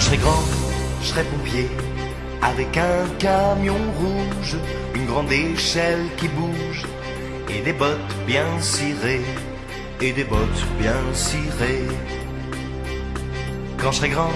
Quand je serai grand, je serai pompier, avec un camion rouge, une grande échelle qui bouge, et des bottes bien cirées, et des bottes bien cirées. Quand je serai grand,